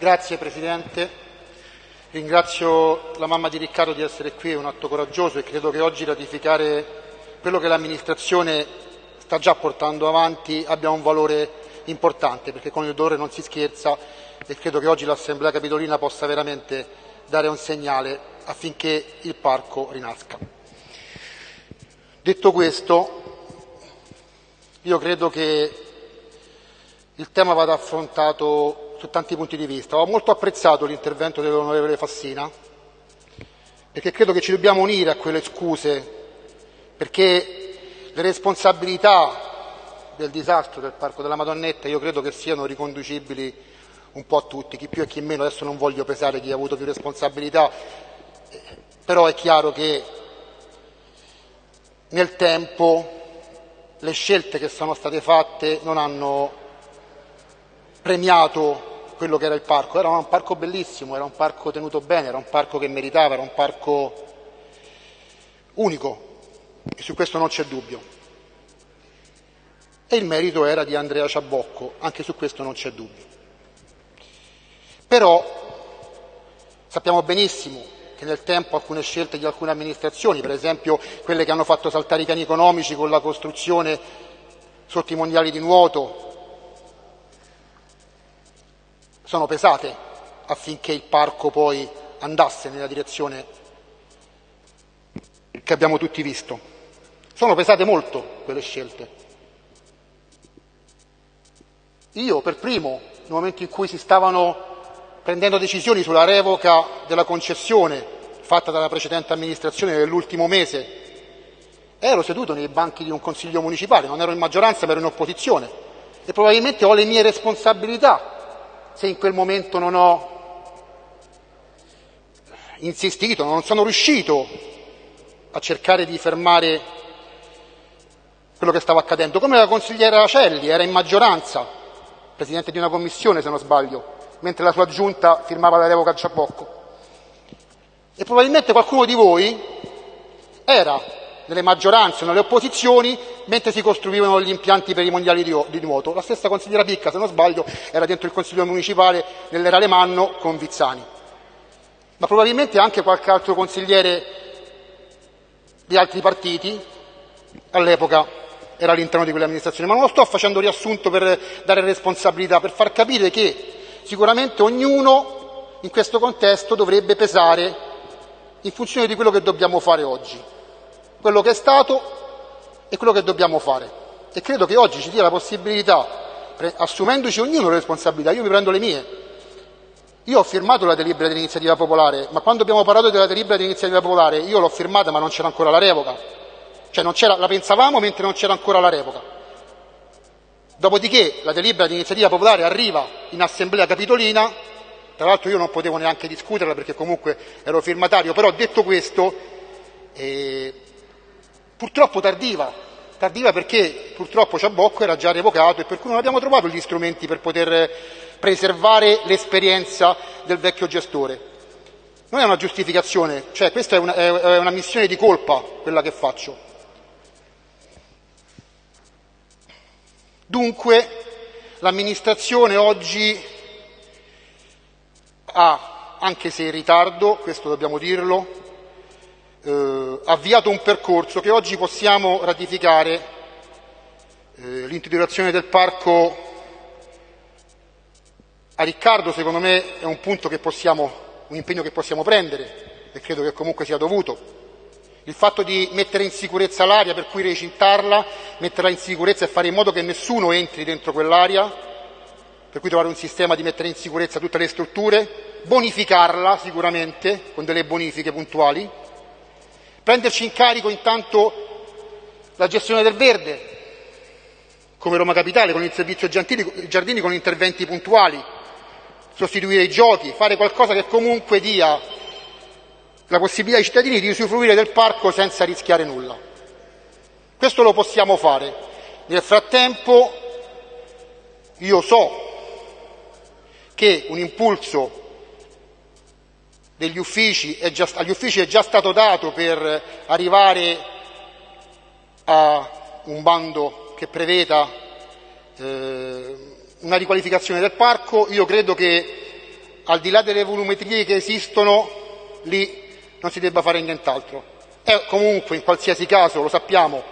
Grazie Presidente. Ringrazio la mamma di Riccardo di essere qui, è un atto coraggioso e credo che oggi ratificare quello che l'amministrazione sta già portando avanti abbia un valore importante, perché con il dolore non si scherza e credo che oggi l'Assemblea Capitolina possa veramente dare un segnale affinché il parco rinasca. Detto questo, io credo che il tema vada affrontato su tanti punti di vista. Ho molto apprezzato l'intervento dell'onorevole Fassina, perché credo che ci dobbiamo unire a quelle scuse, perché le responsabilità del disastro del Parco della Madonnetta io credo che siano riconducibili un po' a tutti, chi più e chi meno, adesso non voglio pesare chi ha avuto più responsabilità, però è chiaro che nel tempo le scelte che sono state fatte non hanno premiato quello che era il parco. Era un parco bellissimo, era un parco tenuto bene, era un parco che meritava, era un parco unico e su questo non c'è dubbio. E il merito era di Andrea Ciabocco, anche su questo non c'è dubbio. Però sappiamo benissimo che nel tempo alcune scelte di alcune amministrazioni, per esempio quelle che hanno fatto saltare i piani economici con la costruzione sotto i mondiali di nuoto, sono pesate affinché il parco poi andasse nella direzione che abbiamo tutti visto. Sono pesate molto quelle scelte. Io per primo, nel momento in cui si stavano prendendo decisioni sulla revoca della concessione fatta dalla precedente amministrazione nell'ultimo mese, ero seduto nei banchi di un consiglio municipale, non ero in maggioranza ma ero in opposizione e probabilmente ho le mie responsabilità se in quel momento non ho insistito, non sono riuscito a cercare di fermare quello che stava accadendo, come la consigliera Celli era in maggioranza, presidente di una commissione se non sbaglio, mentre la sua giunta firmava la revoca a Ciabocco. E probabilmente qualcuno di voi era nelle maggioranze nelle opposizioni mentre si costruivano gli impianti per i mondiali di, di, nuoto. La stessa consigliera Picca, se non sbaglio, era dentro il consiglio municipale nell'era Lemanno con Vizzani. Ma probabilmente anche qualche altro consigliere di altri partiti all'epoca era all'interno di quelle amministrazioni. Ma non lo sto facendo riassunto per dare responsabilità, per far capire che sicuramente ognuno in questo contesto dovrebbe pesare in funzione di quello che dobbiamo fare oggi quello che è stato e quello che dobbiamo fare. E credo che oggi ci dia la possibilità, assumendoci ognuno le responsabilità, io mi prendo le mie. Io ho firmato la delibera dell'iniziativa popolare, ma quando abbiamo parlato della delibera dell'iniziativa popolare io l'ho firmata ma non c'era ancora la revoca. Cioè la pensavamo mentre non c'era ancora la revoca. Dopodiché la delibera dell'iniziativa popolare arriva in assemblea capitolina, tra l'altro io non potevo neanche discuterla perché comunque ero firmatario, però detto questo, eh, purtroppo tardiva, tardiva perché purtroppo Ciabocco era già revocato e per cui non abbiamo trovato gli strumenti per poter preservare l'esperienza del vecchio gestore. Non è una giustificazione, cioè questa è una, è una missione di colpa quella che faccio. Dunque l'amministrazione oggi ha, anche se in ritardo, questo dobbiamo dirlo, eh, avviato un percorso che oggi possiamo ratificare. Eh, l'introduzione del parco a Riccardo secondo me è un punto che possiamo, un impegno che possiamo prendere e credo che comunque sia dovuto. Il fatto di mettere in sicurezza l'aria, per cui recintarla, metterla in sicurezza e fare in modo che nessuno entri dentro quell'aria, per cui trovare un sistema di mettere in sicurezza tutte le strutture, bonificarla sicuramente con delle bonifiche puntuali, Prenderci in carico intanto la gestione del verde, come Roma Capitale, con il servizio giardini, con interventi puntuali, sostituire i giochi, fare qualcosa che comunque dia la possibilità ai cittadini di usufruire del parco senza rischiare nulla. Questo lo possiamo fare. Nel frattempo io so che un impulso degli uffici già, agli uffici è già stato dato per arrivare a un bando che preveda eh, una riqualificazione del parco. Io credo che al di là delle volumetrie che esistono, lì non si debba fare nient'altro. È comunque, in qualsiasi caso, lo sappiamo,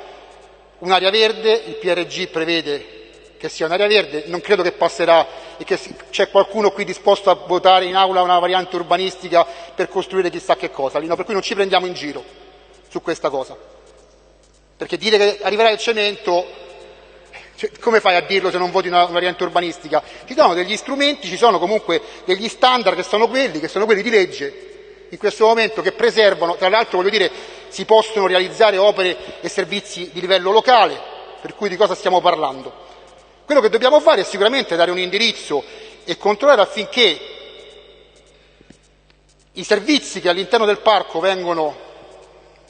un'area verde, il PRG prevede che sia un'area verde, non credo che passerà e che c'è qualcuno qui disposto a votare in aula una variante urbanistica per costruire chissà che cosa, per cui non ci prendiamo in giro su questa cosa. Perché dire che arriverà il cemento, cioè, come fai a dirlo se non voti una variante urbanistica? Ci sono degli strumenti, ci sono comunque degli standard che sono quelli, che sono quelli di legge, in questo momento che preservano, tra l'altro voglio dire, si possono realizzare opere e servizi di livello locale, per cui di cosa stiamo parlando? Quello che dobbiamo fare è sicuramente dare un indirizzo e controllare affinché i servizi che all'interno del parco vengono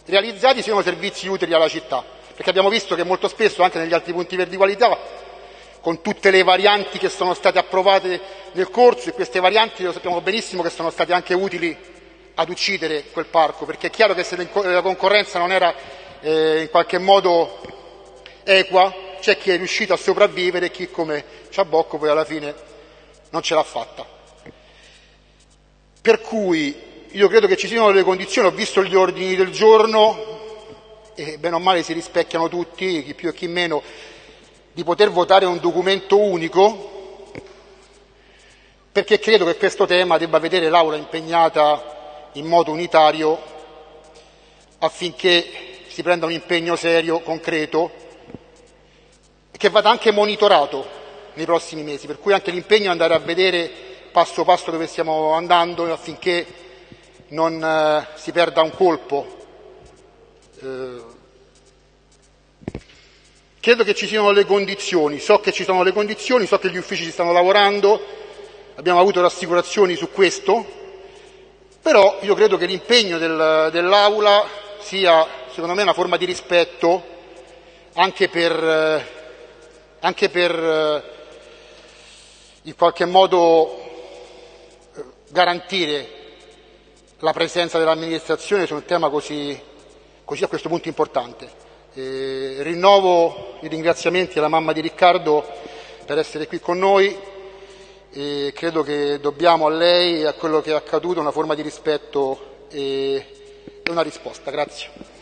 realizzati siano servizi utili alla città, perché abbiamo visto che molto spesso anche negli altri punti verdi qualità con tutte le varianti che sono state approvate nel corso e queste varianti lo sappiamo benissimo che sono state anche utili ad uccidere quel parco, perché è chiaro che se la concorrenza non era eh, in qualche modo equa, c'è chi è riuscito a sopravvivere e chi come Ciabocco poi alla fine non ce l'ha fatta. Per cui io credo che ci siano le condizioni, ho visto gli ordini del giorno e bene o male si rispecchiano tutti, chi più e chi meno, di poter votare un documento unico perché credo che questo tema debba vedere l'Aula impegnata in modo unitario affinché si prenda un impegno serio, concreto che vada anche monitorato nei prossimi mesi, per cui anche l'impegno è andare a vedere passo passo dove stiamo andando affinché non eh, si perda un colpo. Eh, credo che ci siano le condizioni, so che ci sono le condizioni, so che gli uffici ci stanno lavorando, abbiamo avuto rassicurazioni su questo, però io credo che l'impegno del, dell'Aula sia, secondo me, una forma di rispetto anche per eh, anche per eh, in qualche modo eh, garantire la presenza dell'amministrazione su un tema così, così a questo punto importante. E rinnovo i ringraziamenti alla mamma di Riccardo per essere qui con noi e credo che dobbiamo a lei e a quello che è accaduto una forma di rispetto e una risposta. Grazie.